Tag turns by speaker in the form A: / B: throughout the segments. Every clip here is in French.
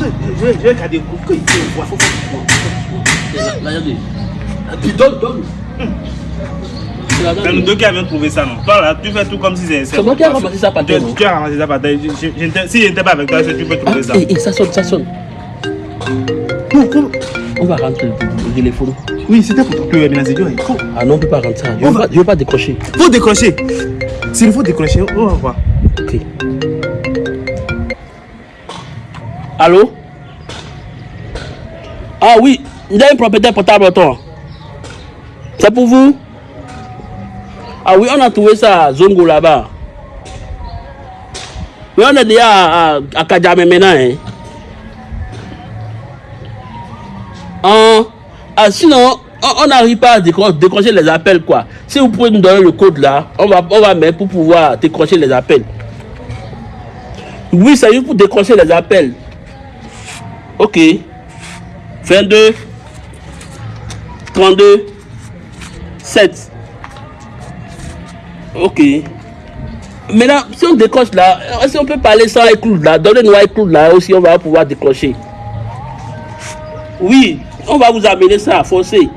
A: Je vais je vais garder le coup. Il faut voir.
B: Là, regardez. Puis donne, donne. C'est
A: nous deux qui avions trouvé ça, non Toi là, tu fais tout comme si c'est.
B: C'est moi qui ai ramassé ça par
A: Tu,
B: terre,
A: tu as ramassé ça par terre. Si je n'étais pas avec toi, tu peux
B: Ah,
A: trouver ça.
B: et, et ça sonne, ça sonne. On va rentrer le, téléphone.
A: Oui, c'était pour toi. C'est
B: Ah non, on peut pas rentrer. Je je veux pas décrocher.
A: faut décrocher. S'il faut décrocher, on va voir.
B: Ok. Allô? Ah oui, il y a une propriétaire portable toi. C'est pour vous? Ah oui, on a trouvé ça à Zongo là-bas. Oui, on est déjà à, à, à Kadjame maintenant. Hein. Ah, ah, sinon, on n'arrive pas à décro- décrocher les appels, quoi. Si vous pouvez nous donner le code là, on va, on va mettre pour pouvoir décrocher les appels. Oui, c'est juste pour décrocher les appels. Ok. 22, 32, 7. Ok. Maintenant, si on décroche là, si on peut parler sans éclou là, donnez-nous éclou là aussi, on va pouvoir décrocher. Oui, on va vous amener ça, forcé.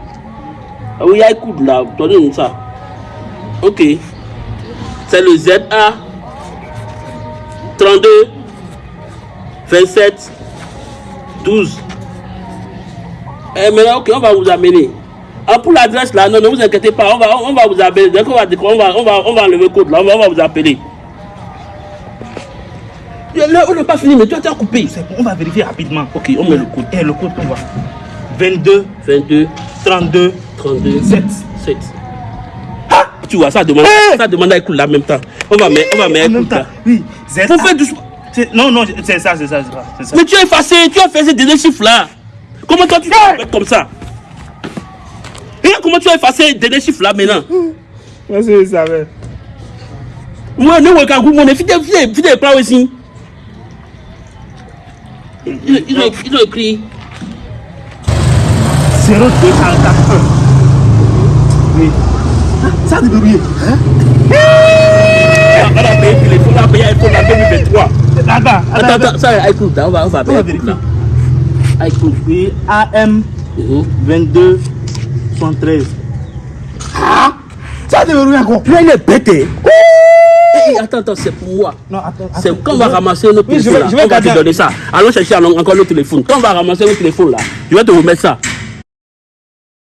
B: Ah oui, coude là, donnez-nous ça. Ok. C'est le ZA 32 27 12. Et maintenant, ok, on va vous amener. Ah, pour l'adresse là, non, ne vous inquiétez pas, on va, on va vous appeler. Dès qu'on va, décrocher, on va, on va, on va enlever le code là, on va, on va vous appeler. Là, on n'a pas fini, mais tu as déjà coupé.
A: On va vérifier rapidement.
B: Ok, on met le code.
A: Et le code, on va. 22,
B: 22,
A: 32,
B: 32,
A: 7.
B: 7. Ah, tu vois, ça demande,
A: Hey
B: ça demande à écouter là en même temps. On va mettre, on va mettre
A: En même temps.
B: là.
A: Oui.
B: Faire doucement.
A: C'est- Non, non, c'est ça, c'est ça, c'est ça. c'est ça.
B: Mais tu as effacé, tu as fait ces derniers chiffres là. Comment toi tu fais comme ça Regarde comment tu as effacé les derniers chiffres là maintenant.
A: Moi, je savais.
B: Ouais, ne vois qu'à vous, mon fidèle, fidèle, fidèle, pas aussi. Ils, ont, écrit
A: 0244. Oui. Ça a déverrouillé. Hein?
B: Ah, on a payé le téléphone, on a payé iPhone en 2023.
A: Attends,
B: Attends, attends, ça, écoute, on va, on va
A: va
B: écoute.
A: Oui, AM
B: Mhm.
A: 22 73. Ah Ça encore.
B: Tu es bête. hein? Eh, attends, attends, c'est pour moi.
A: Non, attends.
B: C'est
A: attends.
B: quand on va ramasser notre
A: Oui, je
B: téléphone
A: vais- je vais
B: on va te donner ça. Allons chercher encore le téléphone. Quand on va ramasser notre téléphone là, je vais te remettre ça.